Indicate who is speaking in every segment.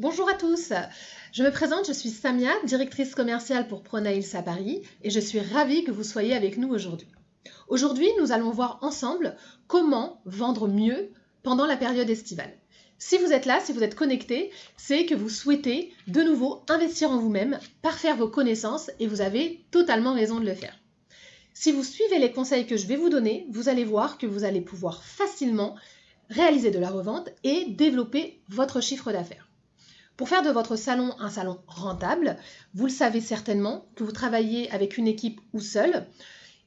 Speaker 1: Bonjour à tous, je me présente, je suis Samia, directrice commerciale pour Pronails à Paris et je suis ravie que vous soyez avec nous aujourd'hui. Aujourd'hui, nous allons voir ensemble comment vendre mieux pendant la période estivale. Si vous êtes là, si vous êtes connecté, c'est que vous souhaitez de nouveau investir en vous-même, parfaire vos connaissances et vous avez totalement raison de le faire. Si vous suivez les conseils que je vais vous donner, vous allez voir que vous allez pouvoir facilement réaliser de la revente et développer votre chiffre d'affaires. Pour faire de votre salon un salon rentable, vous le savez certainement que vous travaillez avec une équipe ou seul,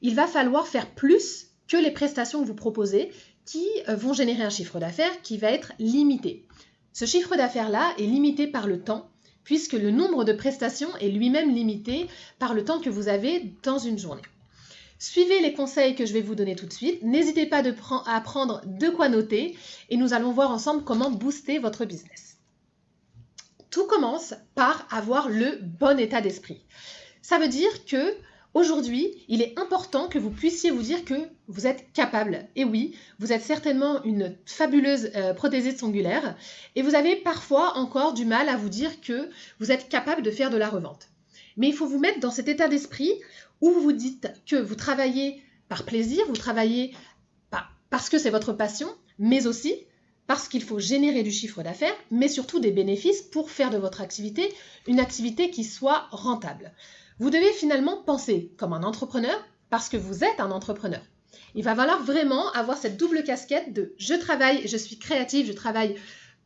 Speaker 1: il va falloir faire plus que les prestations que vous proposez qui euh, vont générer un chiffre d'affaires qui va être limité. Ce chiffre d'affaires-là est limité par le temps, puisque le nombre de prestations est lui-même limité par le temps que vous avez dans une journée. Suivez les conseils que je vais vous donner tout de suite. N'hésitez pas à prendre de quoi noter et nous allons voir ensemble comment booster votre business. Tout commence par avoir le bon état d'esprit. Ça veut dire que Aujourd'hui, il est important que vous puissiez vous dire que vous êtes capable. Et oui, vous êtes certainement une fabuleuse euh, prothésiste singulaire et vous avez parfois encore du mal à vous dire que vous êtes capable de faire de la revente. Mais il faut vous mettre dans cet état d'esprit où vous vous dites que vous travaillez par plaisir, vous travaillez parce que c'est votre passion, mais aussi parce qu'il faut générer du chiffre d'affaires, mais surtout des bénéfices pour faire de votre activité une activité qui soit rentable. Vous devez finalement penser comme un entrepreneur parce que vous êtes un entrepreneur. Il va falloir vraiment avoir cette double casquette de je travaille, je suis créative, je travaille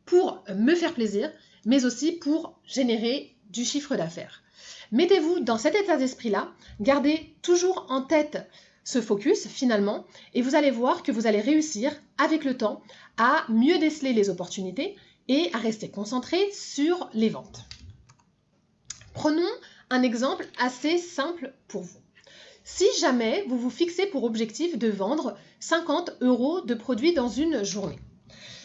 Speaker 1: pour me faire plaisir, mais aussi pour générer du chiffre d'affaires. Mettez-vous dans cet état d'esprit-là, gardez toujours en tête ce focus finalement, et vous allez voir que vous allez réussir avec le temps à mieux déceler les opportunités et à rester concentré sur les ventes. Prenons un exemple assez simple pour vous. Si jamais vous vous fixez pour objectif de vendre 50 euros de produits dans une journée,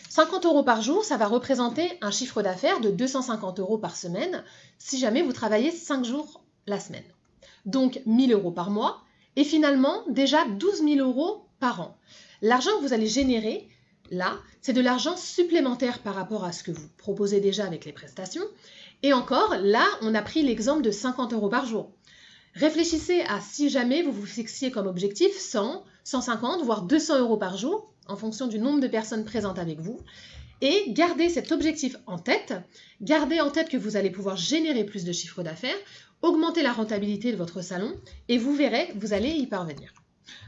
Speaker 1: 50 euros par jour, ça va représenter un chiffre d'affaires de 250 euros par semaine si jamais vous travaillez 5 jours la semaine. Donc 1000 euros par mois et finalement déjà 12 000 euros par an. L'argent que vous allez générer, là, c'est de l'argent supplémentaire par rapport à ce que vous proposez déjà avec les prestations et encore, là, on a pris l'exemple de 50 euros par jour. Réfléchissez à si jamais vous vous fixiez comme objectif 100, 150, voire 200 euros par jour, en fonction du nombre de personnes présentes avec vous. Et gardez cet objectif en tête. Gardez en tête que vous allez pouvoir générer plus de chiffre d'affaires, augmenter la rentabilité de votre salon, et vous verrez, vous allez y parvenir.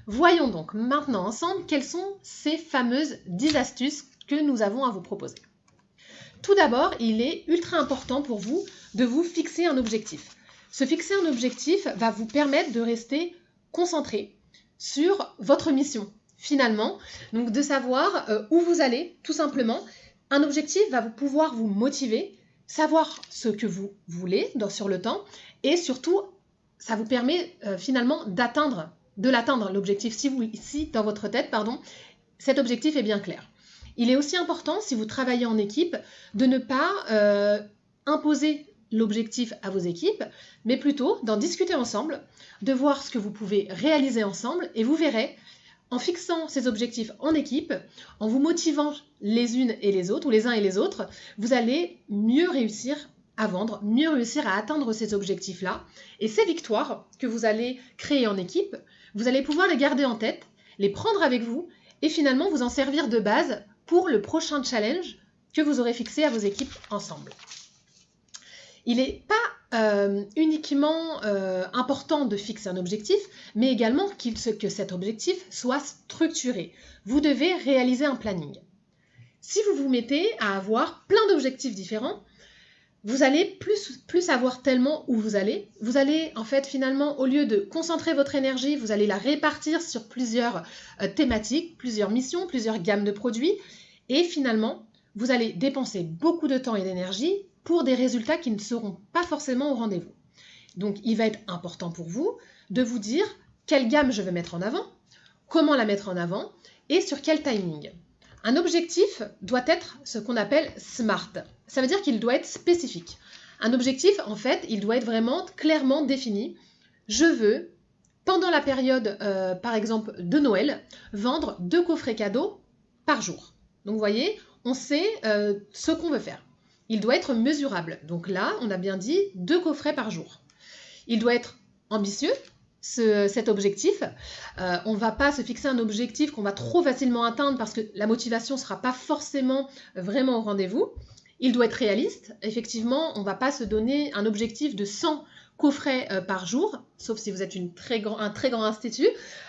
Speaker 1: Voyons donc maintenant ensemble quelles sont ces fameuses 10 astuces que nous avons à vous proposer. Tout d'abord, il est ultra important pour vous de vous fixer un objectif. Se fixer un objectif va vous permettre de rester concentré sur votre mission, finalement. Donc de savoir euh, où vous allez, tout simplement. Un objectif va pouvoir vous motiver, savoir ce que vous voulez sur le temps et surtout, ça vous permet euh, finalement d'atteindre, de l'atteindre l'objectif si, vous, si dans votre tête, pardon, cet objectif est bien clair. Il est aussi important, si vous travaillez en équipe, de ne pas euh, imposer l'objectif à vos équipes, mais plutôt d'en discuter ensemble, de voir ce que vous pouvez réaliser ensemble, et vous verrez, en fixant ces objectifs en équipe, en vous motivant les unes et les autres, ou les uns et les autres, vous allez mieux réussir à vendre, mieux réussir à atteindre ces objectifs-là. Et ces victoires que vous allez créer en équipe, vous allez pouvoir les garder en tête, les prendre avec vous, et finalement vous en servir de base pour le prochain challenge que vous aurez fixé à vos équipes ensemble. Il n'est pas euh, uniquement euh, important de fixer un objectif, mais également que cet objectif soit structuré. Vous devez réaliser un planning. Si vous vous mettez à avoir plein d'objectifs différents, vous allez plus, plus savoir tellement où vous allez. Vous allez, en fait, finalement, au lieu de concentrer votre énergie, vous allez la répartir sur plusieurs euh, thématiques, plusieurs missions, plusieurs gammes de produits. Et finalement, vous allez dépenser beaucoup de temps et d'énergie pour des résultats qui ne seront pas forcément au rendez-vous. Donc, il va être important pour vous de vous dire quelle gamme je veux mettre en avant, comment la mettre en avant et sur quel timing. Un objectif doit être ce qu'on appelle SMART. Ça veut dire qu'il doit être spécifique. Un objectif, en fait, il doit être vraiment clairement défini. Je veux, pendant la période, euh, par exemple, de Noël, vendre deux coffrets cadeaux par jour. Donc vous voyez, on sait euh, ce qu'on veut faire. Il doit être mesurable. Donc là, on a bien dit deux coffrets par jour. Il doit être ambitieux, cet objectif. Euh, on ne va pas se fixer un objectif qu'on va trop facilement atteindre parce que la motivation ne sera pas forcément vraiment au rendez-vous. Il doit être réaliste. Effectivement, on ne va pas se donner un objectif de 100 coffrets euh, par jour, sauf si vous êtes un très grand institut,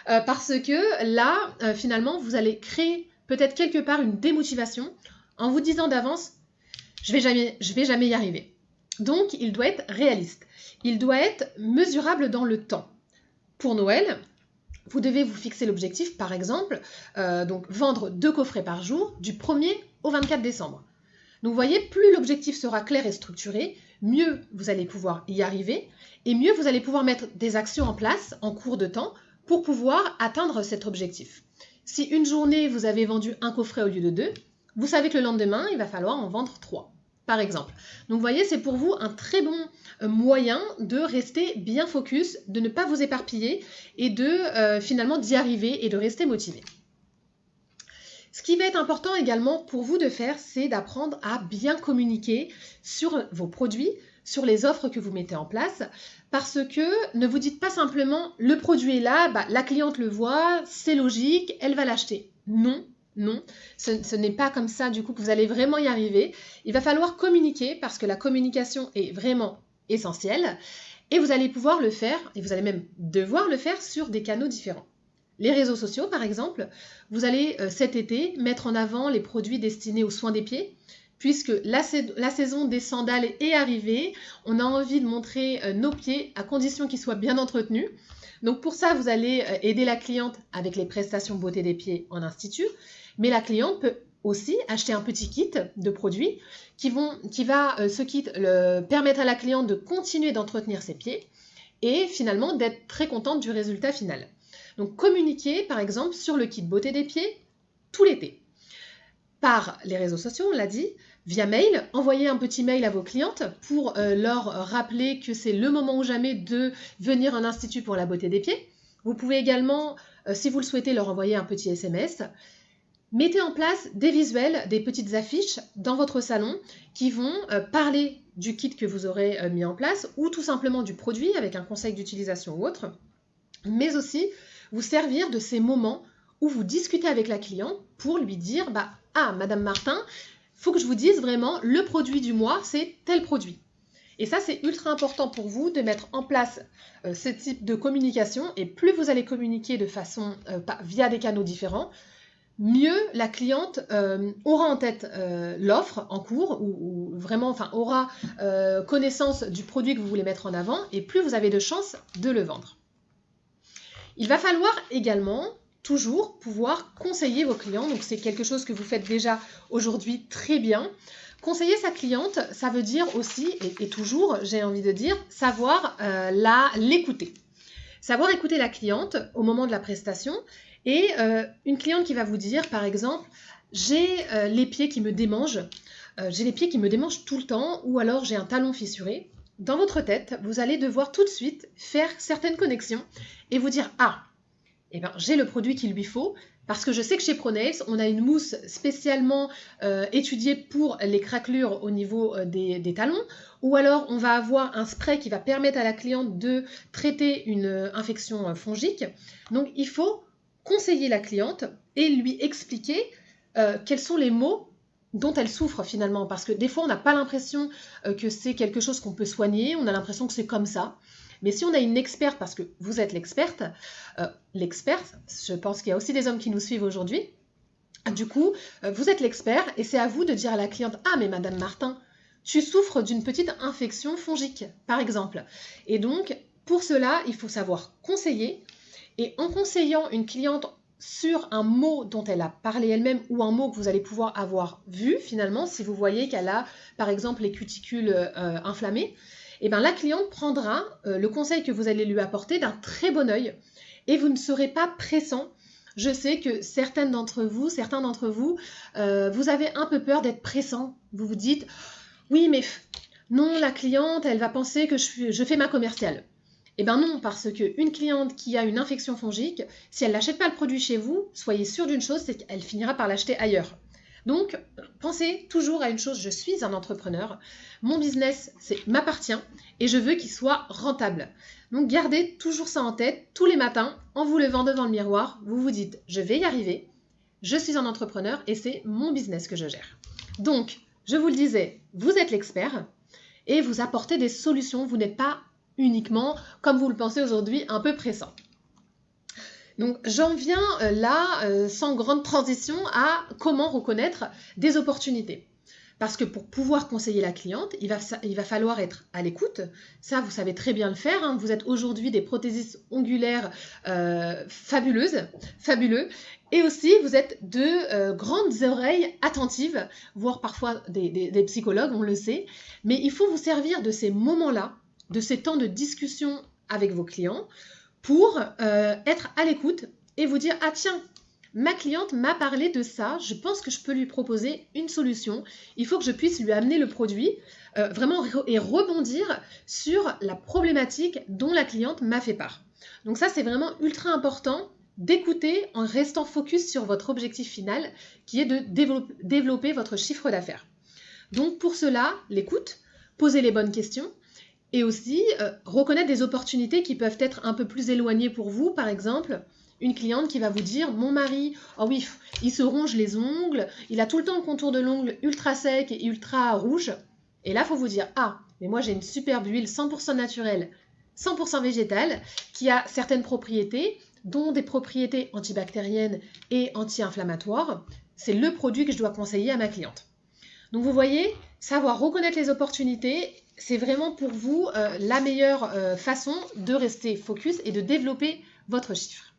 Speaker 1: euh, parce que là, finalement, vous allez créer peut-être quelque part une démotivation en vous disant d'avance, je vais jamais, je vais jamais y arriver. Donc, il doit être réaliste. Il doit être mesurable dans le temps. Pour Noël, vous devez vous fixer l'objectif, par exemple, euh, donc vendre deux coffrets par jour du 1er au 24 décembre. Donc vous voyez, plus l'objectif sera clair et structuré, mieux vous allez pouvoir y arriver et mieux vous allez pouvoir mettre des actions en place en cours de temps pour pouvoir atteindre cet objectif. Si une journée vous avez vendu un coffret au lieu de deux, vous savez que le lendemain, il va falloir en vendre trois par exemple. Donc vous voyez, c'est pour vous un très bon euh, moyen de rester bien focus, de ne pas vous éparpiller et de euh, finalement d'y arriver et de rester motivé. Ce qui va être important également pour vous de faire, c'est d'apprendre à bien communiquer sur vos produits, sur les offres que vous mettez en place, parce que ne vous dites pas simplement le produit est là, bah, la cliente le voit, c'est logique, elle va l'acheter. Non, non, ce, n'est pas comme ça du coup que vous allez vraiment y arriver. Il va falloir communiquer parce que la communication est vraiment essentielle et vous allez pouvoir le faire, et vous allez même devoir le faire sur des canaux différents. Les réseaux sociaux, par exemple, vous allez euh, cet été mettre en avant les produits destinés aux soins des pieds, puisque la, saison des sandales est arrivée. On a envie de montrer euh, nos pieds à condition qu'ils soient bien entretenus. Donc pour ça, vous allez euh, aider la cliente avec les prestations beauté des pieds en institut. Mais la cliente peut aussi acheter un petit kit de produits qui, vont, qui va, euh, ce kit, le, permettre à la cliente de continuer d'entretenir ses pieds et finalement d'être très contente du résultat final. Donc communiquer par exemple sur le kit beauté des pieds tout l'été. Par les réseaux sociaux, on l'a dit, via mail, envoyer un petit mail à vos clientes pour euh, leur rappeler que c'est le moment ou jamais de venir en institut pour la beauté des pieds. Vous pouvez également, euh, si vous le souhaitez, leur envoyer un petit SMS Mettez en place des visuels, des petites affiches dans votre salon qui vont euh, parler du kit que vous aurez euh, mis en place ou tout simplement du produit avec un conseil d'utilisation ou autre, mais aussi vous servir de ces moments où vous discutez avec la cliente pour lui dire bah ah madame Martin, faut que je vous dise vraiment le produit du mois, c'est tel produit. Et ça, c'est ultra important pour vous de mettre en place euh, ce type de communication. Et plus vous allez communiquer de façon via des canaux différents, mieux la cliente euh, aura en tête euh, l'offre en cours ou, vraiment enfin aura euh, connaissance du produit que vous voulez mettre en avant et plus vous avez de chances de le vendre. Il va falloir également toujours pouvoir conseiller vos clients. Donc c'est quelque chose que vous faites déjà aujourd'hui très bien. Conseiller sa cliente, ça veut dire aussi, et, et toujours, j'ai envie de dire, savoir l'écouter. Savoir écouter la cliente au moment de la prestation et euh, une cliente qui va vous dire, par exemple, j'ai euh, les pieds qui me démangent, euh, j'ai les pieds qui me démangent tout le temps, ou alors j'ai un talon fissuré. Dans votre tête, vous allez devoir tout de suite faire certaines connexions et vous dire Ah, eh ben, j'ai le produit qu'il lui faut, parce que je sais que chez Pronails, on a une mousse spécialement étudiée pour les craquelures au niveau des, des, talons, ou alors on va avoir un spray qui va permettre à la cliente de traiter une infection fongique. Donc il faut conseiller la cliente et lui expliquer euh, quels sont les mots dont elle souffre finalement. Parce que des fois, on n'a pas l'impression euh, que c'est quelque chose qu'on peut soigner, on a l'impression que c'est comme ça. Mais si on a une experte, parce que vous êtes l'experte, euh, l'experte, je pense qu'il y a aussi des hommes qui nous suivent aujourd'hui, du coup, vous êtes l'expert et c'est à vous de dire à la cliente, ah mais Madame Martin, tu souffres d'une petite infection fongique, par exemple. Et donc, pour cela, il faut savoir conseiller, et en conseillant une cliente sur un mot dont elle a parlé elle-même ou un mot que vous allez pouvoir avoir vu finalement, si vous voyez qu'elle a par exemple les cuticules euh, inflammées, eh bien la cliente prendra euh, le conseil que vous allez lui apporter d'un très bon oeil et vous ne serez pas pressant. Je sais que certaines d'entre vous, certains d'entre vous, euh, vous avez un peu peur d'être pressant. Vous vous dites, oui mais non, la cliente, elle va penser que je fais ma commerciale. Eh bien non, parce qu'une cliente qui a une infection fongique, si elle n'achète pas le produit chez vous, soyez sûr d'une chose, c'est qu'elle finira par l'acheter ailleurs. Donc, pensez toujours à une chose, je suis un entrepreneur, mon business m'appartient et je veux qu'il soit rentable. Donc, gardez toujours ça en tête tous les matins en vous levant devant le miroir, vous vous dites, je vais y arriver, je suis un entrepreneur et c'est mon business que je gère. Donc, je vous le disais, vous êtes l'expert et vous apportez des solutions, vous n'êtes pas uniquement, comme vous le pensez aujourd'hui, un peu pressant. Donc j'en viens euh, là, euh, sans grande transition, à comment reconnaître des opportunités. Parce que pour pouvoir conseiller la cliente, il va, il va falloir être à l'écoute. Ça, vous savez très bien le faire. Hein. Vous êtes aujourd'hui des prothésistes ongulaires euh, fabuleuses, fabuleux. Et aussi, vous êtes de grandes oreilles attentives, voire parfois des psychologues, on le sait. Mais il faut vous servir de ces moments-là, de ces temps de discussion avec vos clients, pour euh, être à l'écoute et vous dire ah tiens ma cliente m'a parlé de ça, je pense que je peux lui proposer une solution. Il faut que je puisse lui amener le produit euh, vraiment et rebondir sur la problématique dont la cliente m'a fait part. Donc ça c'est vraiment ultra important d'écouter en restant focus sur votre objectif final qui est de développer votre chiffre d'affaires. Donc pour cela, l'écoute, poser les bonnes questions, et aussi, euh, reconnaître des opportunités qui peuvent être un peu plus éloignées pour vous. Par exemple, une cliente qui va vous dire Mon mari, oh oui, il se ronge les ongles, il a tout le temps le contour de l'ongle ultra sec et ultra rouge. Et là, faut vous dire Ah, mais moi j'ai une superbe huile 100% naturelle, 100% végétale, qui a certaines propriétés, dont des propriétés antibactériennes et anti-inflammatoires. C'est le produit que je dois conseiller à ma cliente. Donc vous voyez, savoir reconnaître les opportunités c'est vraiment pour vous euh, la meilleure euh, façon de rester focus et de développer votre chiffre.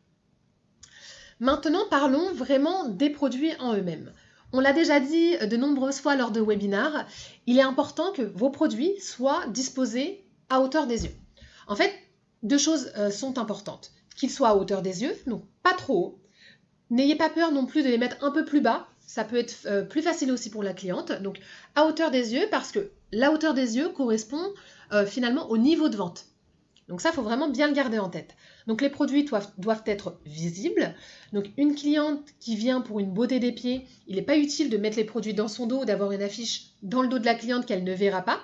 Speaker 1: Maintenant, parlons vraiment des produits en eux-mêmes. On l'a déjà dit de nombreuses fois lors de webinars, il est important que vos produits soient disposés à hauteur des yeux. En fait, deux choses euh, sont importantes. Qu'ils soient à hauteur des yeux, donc pas trop haut. N'ayez pas peur non plus de les mettre un peu plus bas. Ça peut être plus facile aussi pour la cliente. Donc à hauteur des yeux parce que la hauteur des yeux correspond euh, finalement au niveau de vente. Donc ça, il faut vraiment bien le garder en tête. Donc les produits doivent, être visibles. Donc une cliente qui vient pour une beauté des pieds, il n'est pas utile de mettre les produits dans son dos, d'avoir une affiche dans le dos de la cliente qu'elle ne verra pas.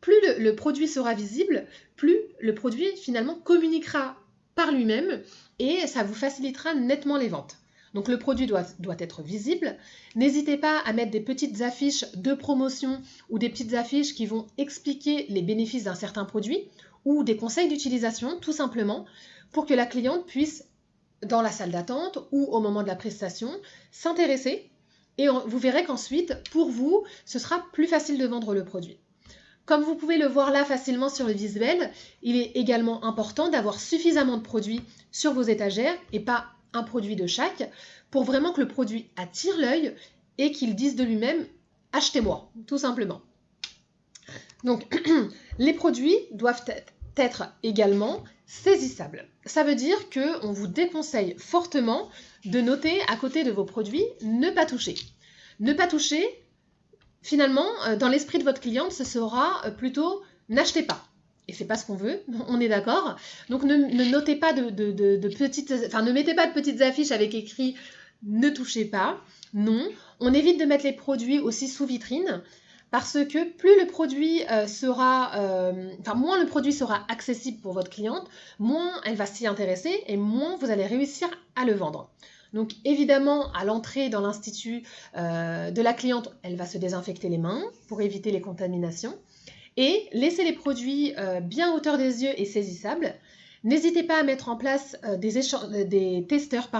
Speaker 1: Plus le produit sera visible, plus le produit finalement communiquera par lui-même et ça vous facilitera nettement les ventes. Donc le produit doit, être visible. N'hésitez pas à mettre des petites affiches de promotion ou des petites affiches qui vont expliquer les bénéfices d'un certain produit ou des conseils d'utilisation tout simplement pour que la cliente puisse, dans la salle d'attente ou au moment de la prestation, s'intéresser et vous verrez qu'ensuite, pour vous, ce sera plus facile de vendre le produit. Comme vous pouvez le voir là facilement sur le visuel, il est également important d'avoir suffisamment de produits sur vos étagères et pas un produit de chaque pour vraiment que le produit attire l'œil et qu'il dise de lui-même achetez-moi, tout simplement. Donc, les produits doivent être également saisissables. Ça veut dire que on vous déconseille fortement de noter à côté de vos produits ne pas toucher. Ne pas toucher, finalement, euh, dans l'esprit de votre cliente, ce sera euh, plutôt n'achetez pas et c'est pas ce qu'on veut, on est d'accord. Donc ne, notez pas de, petites, enfin ne mettez pas de petites affiches avec écrit ne touchez pas. Non, on évite de mettre les produits aussi sous vitrine parce que plus le produit euh, sera, euh, enfin moins le produit sera accessible pour votre cliente, moins elle va s'y intéresser et moins vous allez réussir à le vendre. Donc évidemment, à l'entrée dans l'institut euh, de la cliente, elle va se désinfecter les mains pour éviter les contaminations et laissez les produits euh, bien hauteur des yeux et saisissables. N'hésitez pas à mettre en place euh, euh, des, testeurs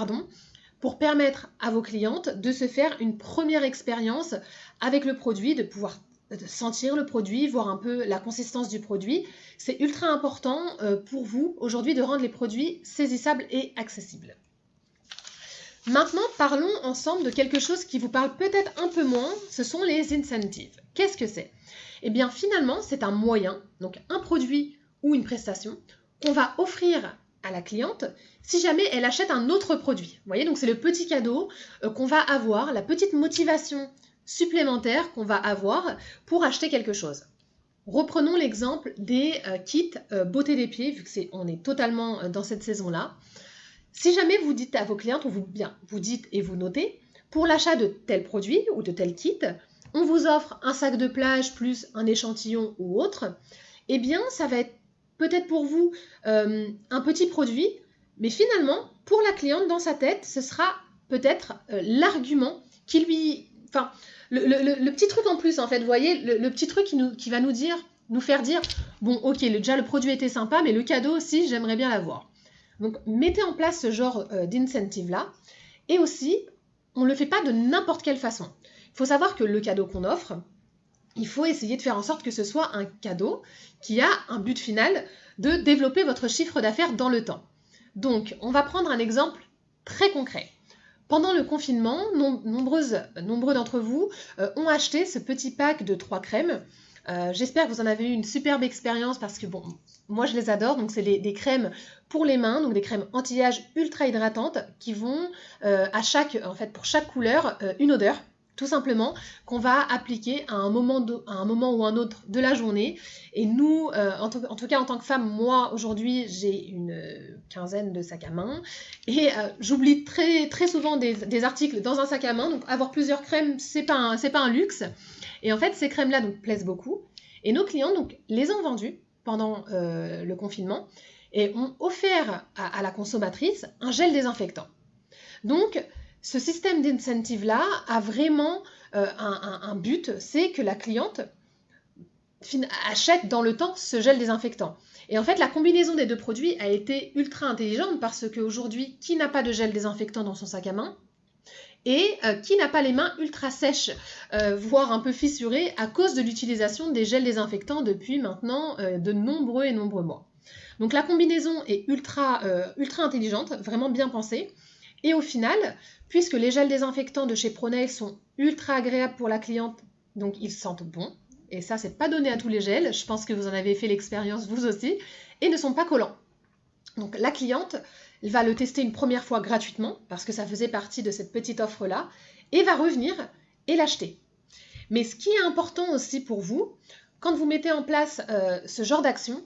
Speaker 1: pour permettre à vos clientes de se faire une première expérience avec le produit, de pouvoir sentir le produit, voir un peu la consistance du produit. C'est ultra important pour vous aujourd'hui de rendre les produits saisissables et accessibles. Maintenant, parlons ensemble de quelque chose qui vous parle peut-être un peu moins, ce sont les incentives. Qu'est-ce que c'est? Eh bien finalement, c'est un moyen, donc un produit ou une prestation, qu'on va offrir à la cliente si jamais elle achète un autre produit. Vous voyez, donc c'est le petit cadeau euh, qu'on va avoir, la petite motivation supplémentaire qu'on va avoir pour acheter quelque chose. Reprenons l'exemple des euh, kits euh, beauté des pieds, vu que c'est on est totalement dans cette saison-là. Si jamais vous dites à vos clientes, ou bien, vous dites et vous notez, pour l'achat de tel produit ou de tel kit, on vous offre un sac de plage plus un échantillon ou autre, eh bien, ça va être peut-être pour vous euh, un petit produit, mais finalement, pour la cliente, dans sa tête, ce sera peut-être euh, l'argument qui lui... Enfin, le, petit truc en plus, en fait, vous voyez, le, petit truc qui, nous, qui va nous dire, nous faire dire, bon, ok, déjà le produit était sympa, mais le cadeau aussi, j'aimerais bien l'avoir. Donc, mettez en place ce genre euh, d'incentive-là. Et aussi, on ne le fait pas de n'importe quelle façon. Il faut savoir que le cadeau qu'on offre, il faut essayer de faire en sorte que ce soit un cadeau qui a un but final de développer votre chiffre d'affaires dans le temps. Donc, on va prendre un exemple très concret. Pendant le confinement, nombreuses, nombreux d'entre vous euh, ont acheté ce petit pack de trois crèmes. Euh, j'espère que vous en avez eu une superbe expérience parce que bon, moi je les adore. Donc c'est des crèmes pour les mains, donc des crèmes anti-âge ultra hydratantes qui vont euh, à chaque, en fait, pour chaque couleur, une odeur tout simplement, qu'on va appliquer à un, moment un moment ou un autre de la journée. Et nous, euh, en, tout cas en tant que femme, moi aujourd'hui j'ai une euh, quinzaine de sacs à main et euh, j'oublie très, très souvent des, articles dans un sac à main. Donc avoir plusieurs crèmes, c'est pas pas un luxe. Et en fait, ces crèmes-là donc plaisent beaucoup. Et nos clients donc les ont vendues pendant le confinement et ont offert à, à la consommatrice un gel désinfectant. Donc ce système d'incentive-là a vraiment euh, un, but, c'est que la cliente achète dans le temps ce gel désinfectant. Et en fait, la combinaison des deux produits a été ultra intelligente parce qu'aujourd'hui, qui n'a pas de gel désinfectant dans son sac à main et euh, qui n'a pas les mains ultra sèches, euh, voire un peu fissurées à cause de l'utilisation des gels désinfectants depuis maintenant de nombreux et nombreux mois. Donc la combinaison est ultra, ultra intelligente, vraiment bien pensée. Et au final, puisque les gels désinfectants de chez Pronail sont ultra agréables pour la cliente, donc ils sentent bon, et ça c'est pas donné à tous les gels, je pense que vous en avez fait l'expérience vous aussi, et ne sont pas collants. Donc la cliente, va le tester une première fois gratuitement, parce que ça faisait partie de cette petite offre-là, et va revenir et l'acheter. Mais ce qui est important aussi pour vous, quand vous mettez en place euh, ce genre d'action,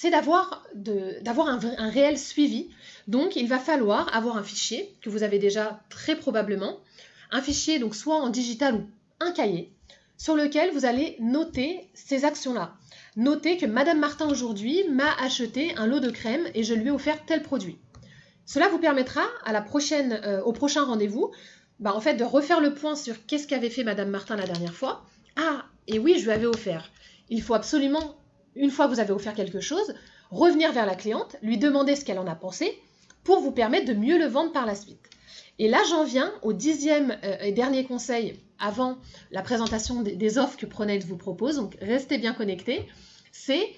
Speaker 1: c'est d'avoir un, réel suivi. Donc, il va falloir avoir un fichier que vous avez déjà très probablement, un fichier donc soit en digital ou un cahier, sur lequel vous allez noter ces actions-là. Notez que Madame Martin aujourd'hui m'a acheté un lot de crème et je lui ai offert tel produit. Cela vous permettra à la prochaine, euh, au prochain rendez-vous bah, de refaire le point sur qu'est-ce qu'avait fait Madame Martin la dernière fois. Ah, et oui, je lui avais offert. Il faut absolument une fois que vous avez offert quelque chose, revenir vers la cliente, lui demander ce qu'elle en a pensé pour vous permettre de mieux le vendre par la suite. Et là, j'en viens au dixième euh, et dernier conseil avant la présentation des, offres que Pronet vous propose. Donc, restez bien connectés. C'est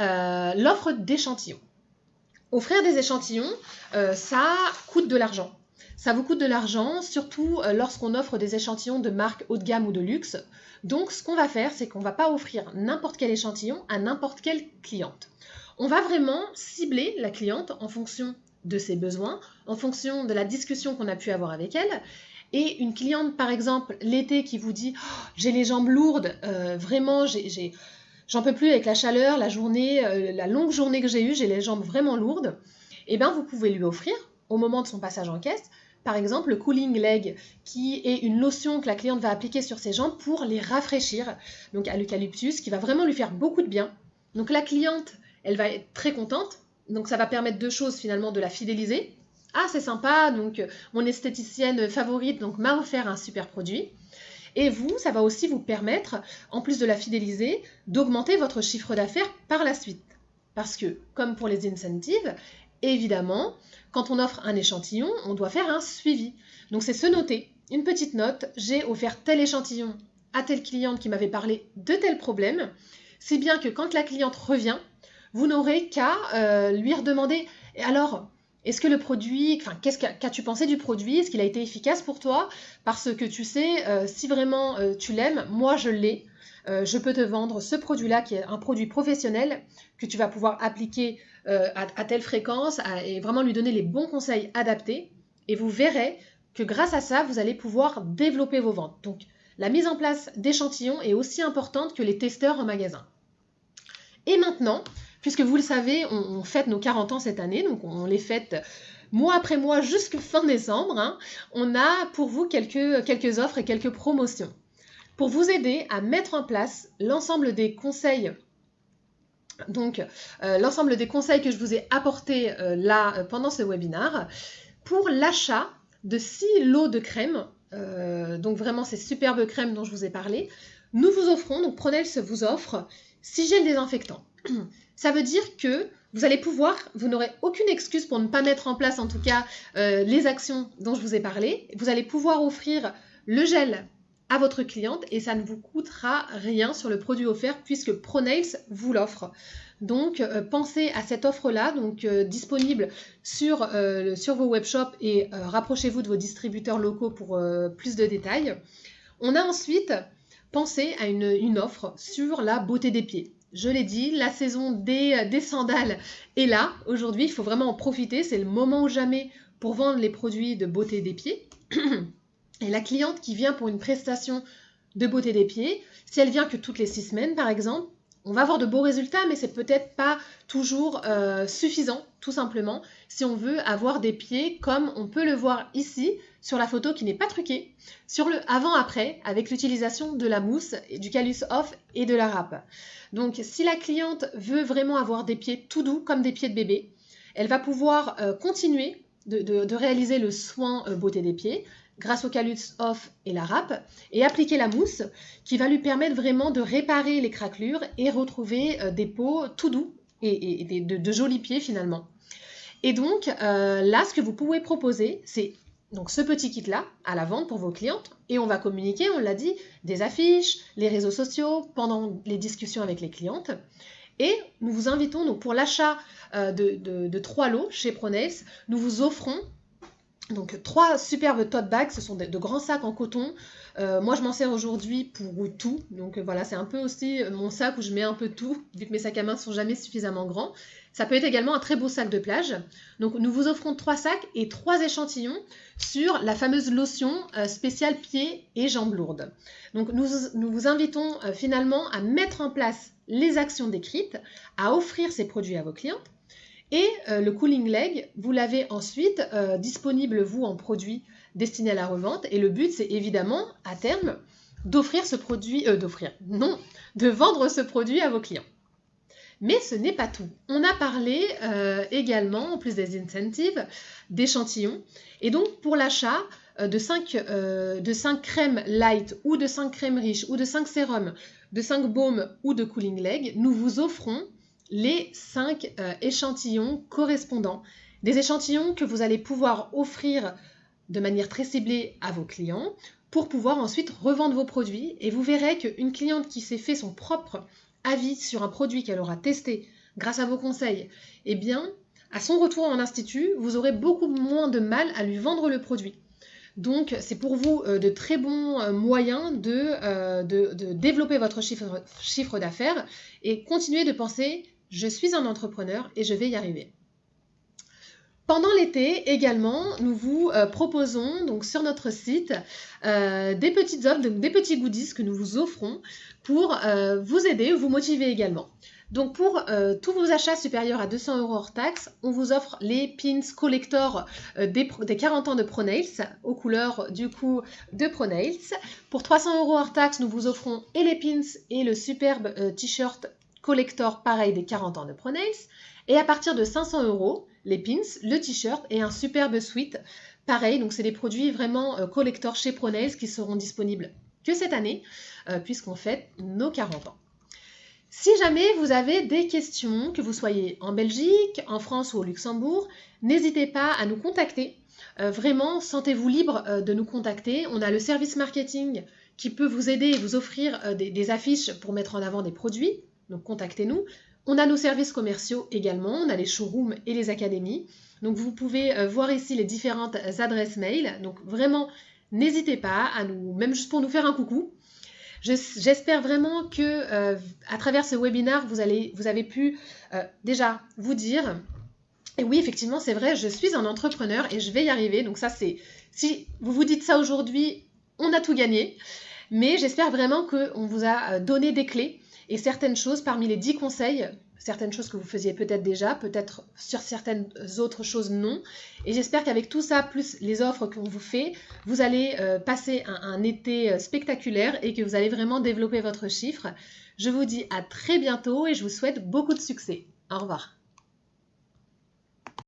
Speaker 1: euh, l'offre d'échantillons. Offrir des échantillons, euh, ça coûte de l'argent. Ça vous coûte de l'argent, surtout lorsqu'on offre des échantillons de marque haut de gamme ou de luxe. Donc, ce qu'on va faire, c'est qu'on ne va pas offrir n'importe quel échantillon à n'importe quelle cliente. On va vraiment cibler la cliente en fonction de ses besoins, en fonction de la discussion qu'on a pu avoir avec elle. Et une cliente, par exemple, l'été qui vous dit oh, J'ai les jambes lourdes, euh, vraiment, j'en peux plus avec la chaleur, la journée, euh, la longue journée que j'ai eue, j'ai les jambes vraiment lourdes. Eh bien, vous pouvez lui offrir, au moment de son passage en caisse, par exemple le cooling leg, qui est une lotion que la cliente va appliquer sur ses jambes pour les rafraîchir, donc à l'eucalyptus, qui va vraiment lui faire beaucoup de bien. Donc la cliente, elle va être très contente, donc ça va permettre deux choses finalement de la fidéliser. Ah c'est sympa, donc euh, mon esthéticienne favorite donc m'a offert un super produit. Et vous, ça va aussi vous permettre, en plus de la fidéliser, d'augmenter votre chiffre d'affaires par la suite. Parce que, comme pour les incentives, évidemment, quand on offre un échantillon, on doit faire un suivi. Donc c'est se noter, une petite note, j'ai offert tel échantillon à telle cliente qui m'avait parlé de tel problème, si bien que quand la cliente revient, vous n'aurez qu'à euh, lui redemander alors est-ce que le produit, enfin, qu'est-ce qu'as-tu pensé du produit? Est-ce qu'il a été efficace pour toi? Parce que tu sais, euh, si vraiment euh, tu l'aimes, moi je l'ai. Je peux te vendre ce produit-là qui est un produit professionnel que tu vas pouvoir appliquer euh, à, telle fréquence et vraiment lui donner les bons conseils adaptés. Et vous verrez que grâce à ça, vous allez pouvoir développer vos ventes. Donc, la mise en place d'échantillons est aussi importante que les testeurs en magasin. Et maintenant, puisque vous le savez, on, fête nos 40 ans cette année, donc on les fête mois après mois jusqu'à fin décembre, hein, on a pour vous quelques, quelques offres et quelques promotions pour vous aider à mettre en place l'ensemble des conseils donc, euh, l'ensemble des conseils que je vous ai apportés euh, là euh, pendant ce webinaire pour l'achat de 6 lots de crème, donc vraiment ces superbes crèmes dont je vous ai parlé, nous vous offrons, donc Pronels vous offre 6 gels désinfectants. Ça veut dire que vous allez pouvoir, vous n'aurez aucune excuse pour ne pas mettre en place en tout cas les actions dont je vous ai parlé. Vous allez pouvoir offrir le gel à votre cliente et ça ne vous coûtera rien sur le produit offert puisque ProNails vous l'offre. Donc euh, pensez à cette offre-là, donc euh, disponible sur, euh, sur vos webshops et rapprochez-vous de vos distributeurs locaux pour plus de détails. On a ensuite pensé à une, offre sur la beauté des pieds. Je l'ai dit, la saison des, des sandales est là. Aujourd'hui, il faut vraiment en profiter. C'est le moment ou jamais pour vendre les produits de beauté des pieds. Et la cliente qui vient pour une prestation de beauté des pieds, si elle vient que toutes les six semaines par exemple, on va avoir de beaux résultats, mais c'est peut-être pas toujours euh, suffisant, tout simplement, si on veut avoir des pieds comme on peut le voir ici sur la photo qui n'est pas truquée, sur le avant-après avec l'utilisation de la mousse, du calus off et de la râpe. Donc, si la cliente veut vraiment avoir des pieds tout doux comme des pieds de bébé, elle va pouvoir euh, continuer de, réaliser le soin euh, beauté des pieds grâce au calux off et la râpe et appliquer la mousse qui va lui permettre vraiment de réparer les craquelures et retrouver euh, des peaux tout doux et, de, jolis pieds finalement. Et donc euh, là, ce que vous pouvez proposer, c'est donc ce petit kit là à la vente pour vos clientes et on va communiquer, on l'a dit, des affiches, les réseaux sociaux pendant les discussions avec les clientes. Et nous vous invitons donc pour l'achat euh, de, trois lots chez Pronails, nous vous offrons donc trois superbes tote bags, ce sont de, grands sacs en coton. Euh, moi je m'en sers aujourd'hui pour tout, donc euh, voilà c'est un peu aussi euh, mon sac où je mets un peu tout, vu que mes sacs à main sont jamais suffisamment grands. Ça peut être également un très beau sac de plage. Donc nous vous offrons trois sacs et trois échantillons sur la fameuse lotion spéciale pieds et jambes lourdes. Donc nous, nous vous invitons finalement à mettre en place les actions décrites, à offrir ces produits à vos clientes et euh, le cooling leg, vous l'avez ensuite euh, disponible, vous, en produit destiné à la revente. Et le but, c'est évidemment, à terme, d'offrir ce produit, euh, d'offrir, non, de vendre ce produit à vos clients. Mais ce n'est pas tout. On a parlé également, en plus des incentives, d'échantillons. Et donc, pour l'achat de 5, de 5 crèmes light ou de 5 crèmes riches ou de 5 sérums, de 5 baumes ou de cooling leg, nous vous offrons les cinq euh, échantillons correspondants. Des échantillons que vous allez pouvoir offrir de manière très ciblée à vos clients pour pouvoir ensuite revendre vos produits. Et vous verrez qu'une cliente qui s'est fait son propre avis sur un produit qu'elle aura testé grâce à vos conseils, eh bien, à son retour en institut, vous aurez beaucoup moins de mal à lui vendre le produit. Donc, c'est pour vous euh, de très bons euh, moyens de, développer votre chiffre, chiffre d'affaires et continuer de penser je suis un entrepreneur et je vais y arriver. Pendant l'été également, nous vous euh, proposons donc sur notre site euh, des petites offres, des petits goodies que nous vous offrons pour euh, vous aider, vous motiver également. Donc pour tous vos achats supérieurs à 200 euros hors taxes, on vous offre les pins collector des, des, 40 ans de ProNails aux couleurs du coup de ProNails. Pour 300 euros hors taxes, nous vous offrons et les pins et le superbe t-shirt collector pareil des 40 ans de ProNails. Et à partir de 500 euros, les pins, le t-shirt et un superbe suite. Pareil, donc c'est des produits vraiment euh, collector chez ProNails qui seront disponibles que cette année, euh, puisqu'on fête nos 40 ans. Si jamais vous avez des questions, que vous soyez en Belgique, en France ou au Luxembourg, n'hésitez pas à nous contacter. Euh, vraiment, sentez-vous libre de nous contacter. On a le service marketing qui peut vous aider et vous offrir des affiches pour mettre en avant des produits donc contactez-nous. On a nos services commerciaux également, on a les showrooms et les académies. Donc vous pouvez euh, voir ici les différentes adresses mail. Donc vraiment, n'hésitez pas à nous, même juste pour nous faire un coucou. J'espère vraiment que euh, à travers ce webinaire, vous, allez, vous avez pu euh, déjà vous dire, et oui, effectivement, c'est vrai, je suis un entrepreneur et je vais y arriver. Donc ça, c'est, si vous vous dites ça aujourd'hui, on a tout gagné. Mais j'espère vraiment qu'on vous a donné des clés et certaines choses parmi les 10 conseils, certaines choses que vous faisiez peut-être déjà, peut-être sur certaines autres choses non. Et j'espère qu'avec tout ça, plus les offres qu'on vous fait, vous allez euh, passer un, été euh, spectaculaire et que vous allez vraiment développer votre chiffre. Je vous dis à très bientôt et je vous souhaite beaucoup de succès. Au revoir.